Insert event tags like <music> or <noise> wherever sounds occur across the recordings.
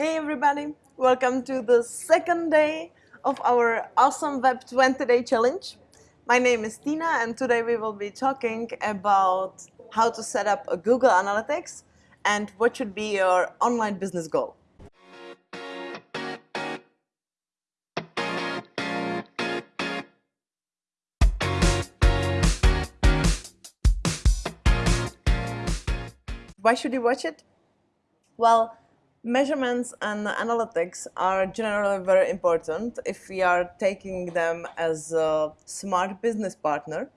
Hey everybody, welcome to the second day of our awesome Web 20 Day Challenge. My name is Tina and today we will be talking about how to set up a Google Analytics and what should be your online business goal. Why should you watch it? Well, measurements and analytics are generally very important if we are taking them as a smart business partner.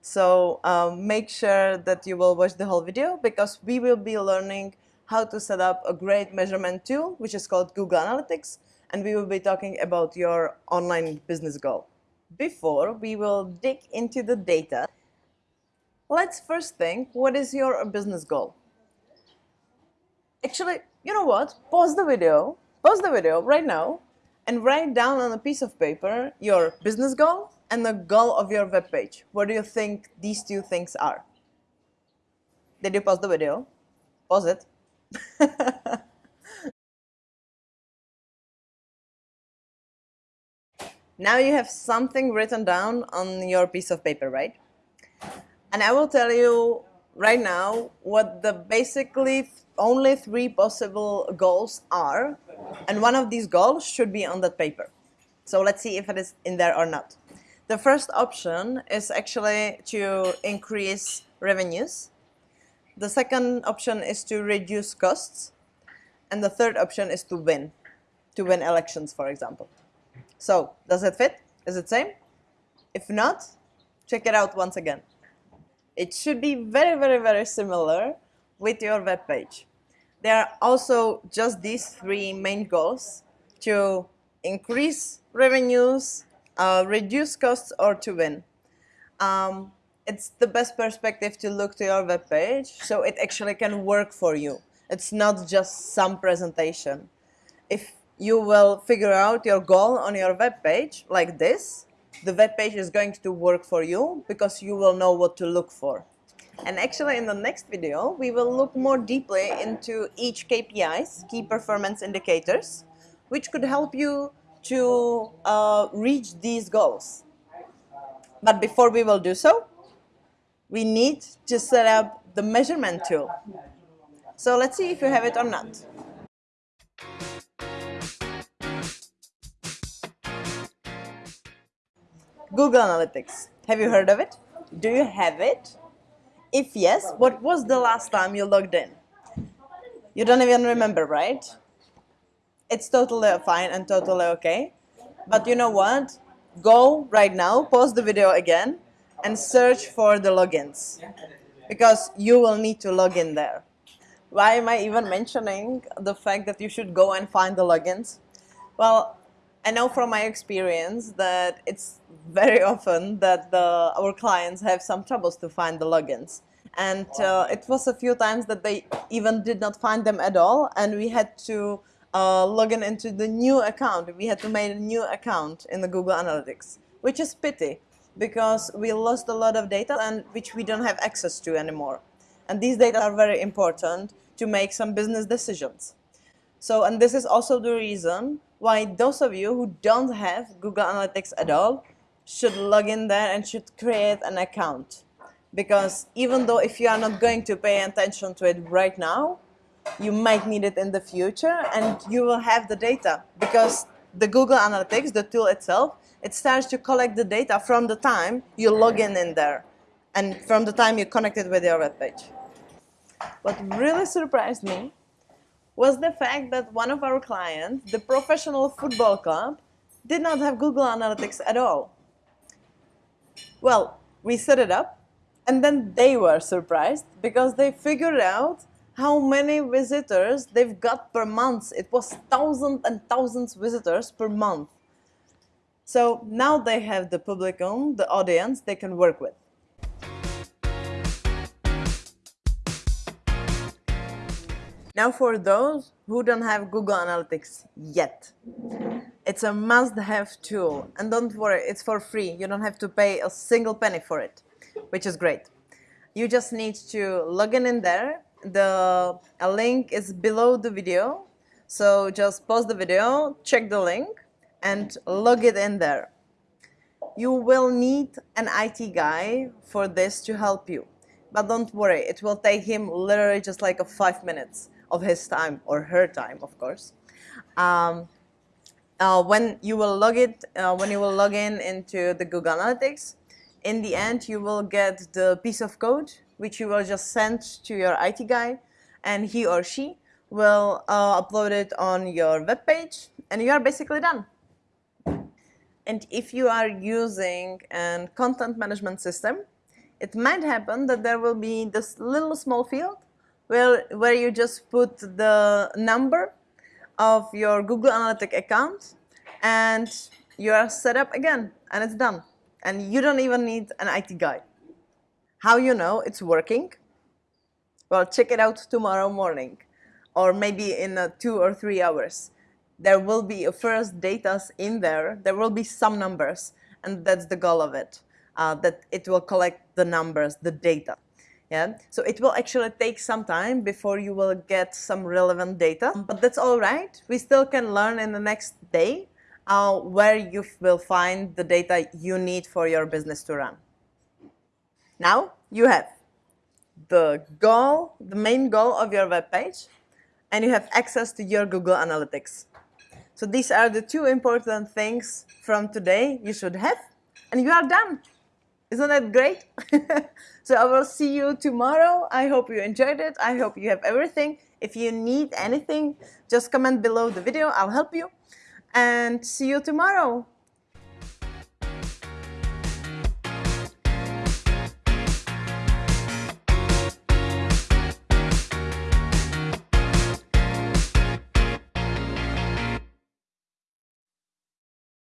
So um, make sure that you will watch the whole video because we will be learning how to set up a great measurement tool which is called Google Analytics and we will be talking about your online business goal. Before we will dig into the data, let's first think what is your business goal? Actually, you know what? Pause the video, pause the video right now and write down on a piece of paper your business goal and the goal of your web page. What do you think these two things are? Did you pause the video? Pause it. <laughs> now you have something written down on your piece of paper, right? And I will tell you right now what the basically only three possible goals are and one of these goals should be on that paper. So let's see if it is in there or not. The first option is actually to increase revenues. The second option is to reduce costs. And the third option is to win, to win elections, for example. So, does it fit? Is it same? If not, check it out once again. It should be very, very, very similar with your web page. There are also just these three main goals to increase revenues, uh, reduce costs or to win. Um, it's the best perspective to look to your web page so it actually can work for you. It's not just some presentation. If you will figure out your goal on your web page like this, the web page is going to work for you because you will know what to look for. And actually in the next video, we will look more deeply into each KPIs, key performance indicators, which could help you to uh, reach these goals. But before we will do so, we need to set up the measurement tool. So let's see if you have it or not. Google Analytics. Have you heard of it? Do you have it? If yes, what was the last time you logged in? You don't even remember, right? it's totally fine and totally okay. But you know what? Go right now, pause the video again, and search for the logins because you will need to log in there. Why am I even mentioning the fact that you should go and find the logins? Well, I know from my experience that it's very often that the, our clients have some troubles to find the logins. And uh, it was a few times that they even did not find them at all and we had to uh, login into the new account. We had to make a new account in the Google Analytics, which is pity because we lost a lot of data and which we don't have access to anymore. And these data are very important to make some business decisions. So, and this is also the reason why those of you who don't have Google Analytics at all should log in there and should create an account. Because even though if you are not going to pay attention to it right now, you might need it in the future and you will have the data because the Google Analytics, the tool itself, it starts to collect the data from the time you log in in there and from the time you connect it with your web page. What really surprised me was the fact that one of our clients, the professional football club, did not have Google Analytics at all. Well, we set it up and then they were surprised because they figured out how many visitors they've got per month. It was thousands and thousands visitors per month. So now they have the publicum, the audience they can work with. Now for those who don't have Google Analytics yet, it's a must-have tool. And don't worry, it's for free. You don't have to pay a single penny for it, which is great. You just need to log in in there the a link is below the video So just pause the video, check the link, and log it in there. You will need an IT guy for this to help you. But don't worry, it will take him literally just like a five minutes of his time or her time, of course. Um, uh, when you will log it, uh, when you will log in into the Google Analytics, in the end you will get the piece of code which you will just send to your IT guy and he or she will uh, upload it on your web page and you are basically done. And if you are using a content management system, it might happen that there will be this little small field where, where you just put the number of your Google Analytics account and you are set up again and it's done. And you don't even need an IT guy. How you know it's working? Well, check it out tomorrow morning or maybe in uh, two or three hours. There will be a first data in there. There will be some numbers and that's the goal of it, uh, that it will collect the numbers, the data. Yeah? So it will actually take some time before you will get some relevant data, but that's all right. We still can learn in the next day uh, where you will find the data you need for your business to run. Now you have the goal, the main goal of your web page, and you have access to your Google Analytics. So these are the two important things from today you should have, and you are done. Isn't that great? <laughs> so I will see you tomorrow. I hope you enjoyed it. I hope you have everything. If you need anything, just comment below the video. I'll help you. And see you tomorrow.